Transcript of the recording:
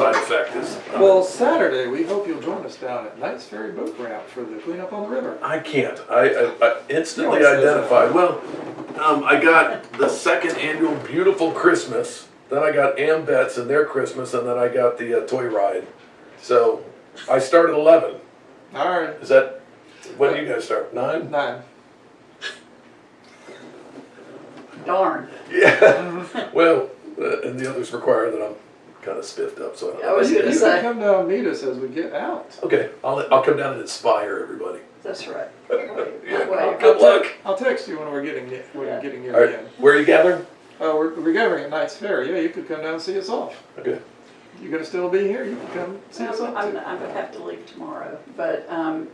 side effect is. Well, Saturday, we hope you'll join us down at Knights Ferry Boat Ramp for the cleanup on the river. I can't. I, I, I instantly You always say identified. Well, um, I got the second annual Beautiful Christmas. Then I got Ambets and their Christmas, and then I got the uh, toy ride. So I start at eleven. All right, Is that when do you guys start? Nine? nine. Darn. Yeah. well, uh, and the others require that I'm kind of spiffed up. So I I don't was gonna You say. can come down and meet us as we get out. Okay, I'll I'll come down and inspire everybody. That's right. Yeah. Well, Good luck. I'll text you when we're getting, ne- when Yeah. we're getting near All the right, end. where are you gathering? Oh, we're, we're gathering at Knights Ferry, yeah, you could come down and see us off. Okay. You're gonna still be here, you can come see us I'm, off I'm, too. I would have to leave tomorrow, but, um,